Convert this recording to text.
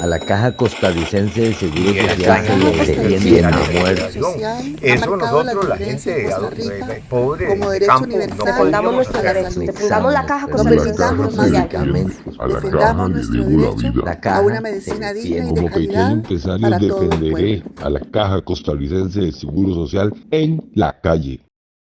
A la Caja Costarricense de Seguro Y el Social se le defiende la a muerte. Eso marcado la nosotros, la gente Rica eh, pobre, como derecho campo, universal no a Defendamos podíamos nuestros derechos, defendamos la caja No costarricense de permitamos seguro más medicamentos. A la caja le debo la vida. La a una medicina digna y de Como pequeño calidad empresario defenderé a la Caja Costarricense de Seguro Social en la calle.